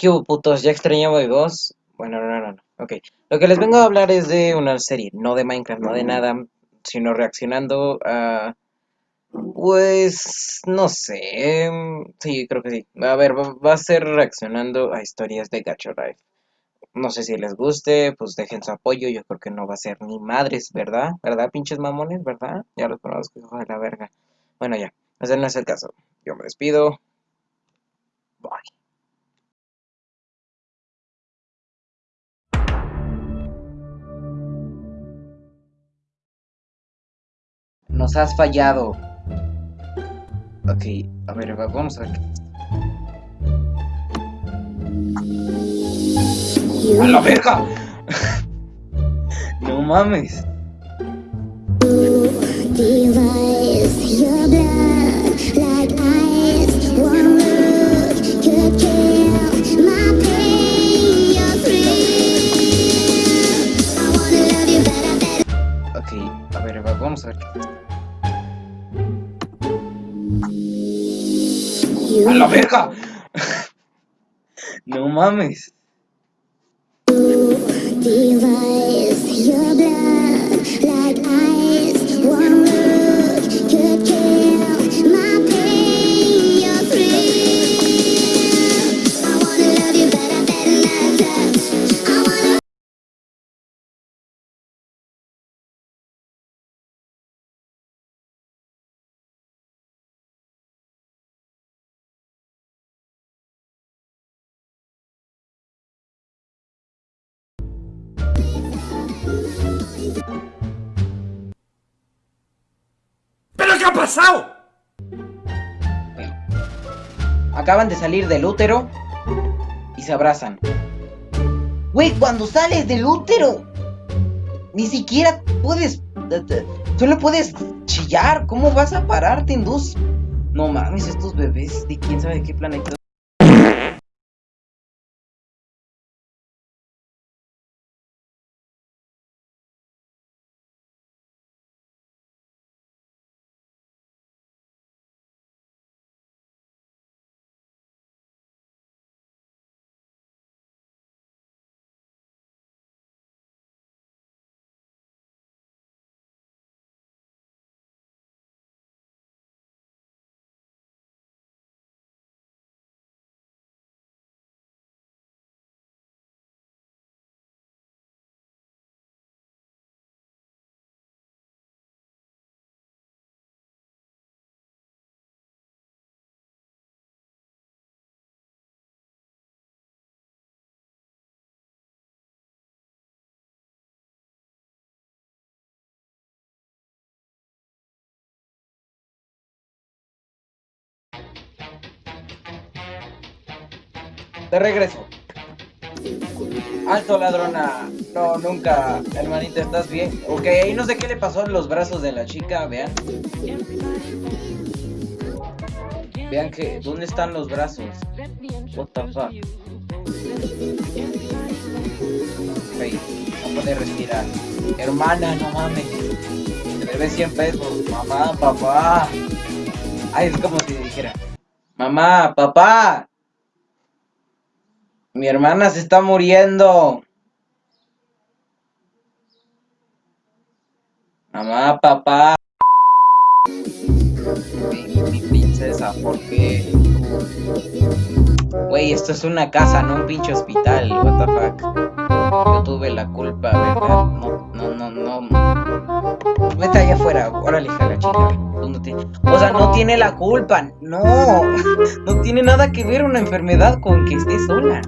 ¿Qué hubo, putos? ¿Ya extrañaba vos? Bueno, no, no, no. Ok. Lo que les vengo a hablar es de una serie, no de Minecraft, no de nada, sino reaccionando a... Pues... no sé... Sí, creo que sí. A ver, va, a ser reaccionando a historias de Gacho Life. No sé si les guste, pues dejen su apoyo. Yo creo que no va a ser ni madres, ¿verdad? ¿Verdad, pinches mamones? ¿Verdad? Ya los conozco, hijo de la verga. Bueno, ya. Ese no es el caso. Yo me despido. Bye. Nos has fallado. Ok, a ver, vamos a ver ¡A la verga! no mames. ¡A la verga! no mames. ¿Pero qué ha pasado? Acaban de salir del útero y se abrazan. Güey, cuando sales del útero, ni siquiera puedes... Solo puedes chillar. ¿Cómo vas a pararte en dos? No mames, estos bebés de quién sabe qué planeta. De regreso. Alto ladrona. No, nunca. Hermanita, ¿estás bien? Ok, no sé qué le pasó en los brazos de la chica, vean. Vean que... ¿Dónde están los brazos? What the fuck? Ok, no puede respirar. Hermana, no mames. Se debe 100 pesos. Mamá, papá. Ay, es como si dijera. Mamá, papá. Mi hermana se está muriendo. Mamá, papá. Mi, princesa, ¿por qué? Güey, esto es una casa, no un pinche hospital. What the fuck. Yo tuve la culpa, ¿verdad? No, no, no, no. Vete allá afuera. Órale, hija la chica. O sea, no tiene la culpa. No. No tiene nada que ver una enfermedad con que esté sola.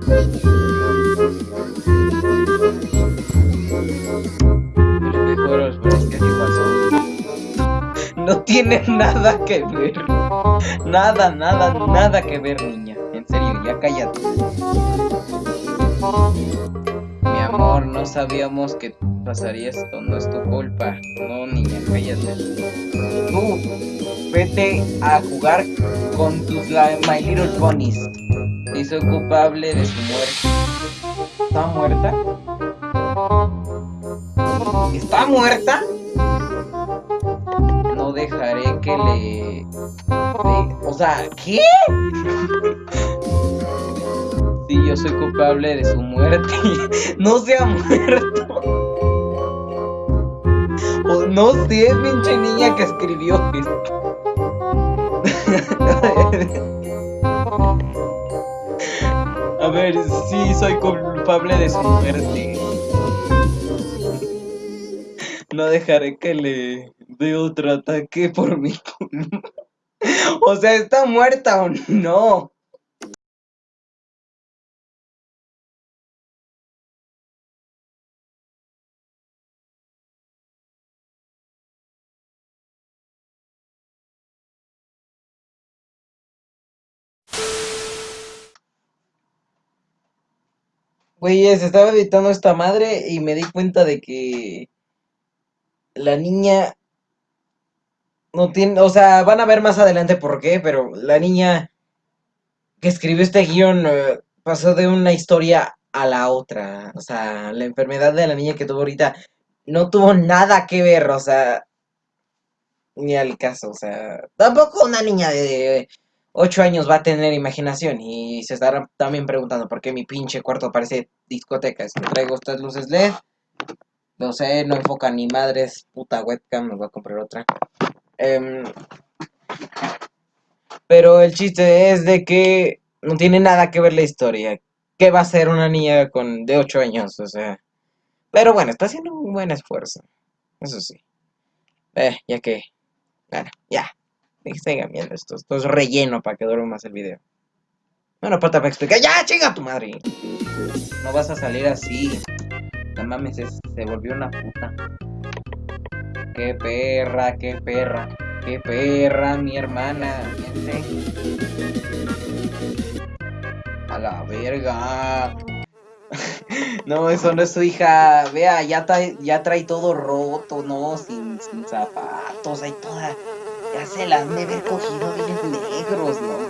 No tiene nada que ver. Nada, nada, nada que ver, niña. En serio, ya cállate. Mi amor, no sabíamos que pasaría esto, no es tu culpa. No, niña, cállate. Tú, vete a jugar con tus My Little Ponies. Y soy culpable de su muerte. ¿Está muerta? ¿Está muerta? No dejaré que le... O sea, ¿qué? Sí, yo soy culpable de su muerte. no se ha muerto. O no sé, pinche niña que escribió esto. A ver, sí, soy culpable de su muerte. No dejaré que le dé otro ataque por mi culpa. O sea, ¿está muerta o no? Güey, se estaba editando esta madre y me di cuenta de que la niña no tiene, o sea, van a ver más adelante por qué, pero la niña que escribió este guion eh, pasó de una historia a la otra. O sea, la enfermedad de la niña que tuvo ahorita no tuvo nada que ver, o sea, ni al caso, o sea, tampoco una niña de 8 años va a tener imaginación y se estarán también preguntando por qué mi pinche cuarto parece discoteca. Es que traigo estas luces LED. No sé, no enfoca ni madres, puta webcam, me voy a comprar otra. Em, pero el chiste es de que no tiene nada que ver la historia. ¿Qué va a ser una niña con de 8 años? O sea. Pero bueno, está haciendo un buen esfuerzo. Eso sí. Eh, ya que. Bueno, ya. Sigan viendo esto. Esto es relleno para que dure más el video. Bueno, pata para explicar. ¡Ya, chinga tu madre! No vas a salir así. La mames, se volvió una puta. ¡Qué perra, qué perra! ¡Qué perra, mi hermana! A la verga. no, eso no es su hija. Vea, ya trae, ya trae todo roto, ¿no? Sin, sin zapatos, ahí toda. Ya se las me ver cogido bien negros, ¿no?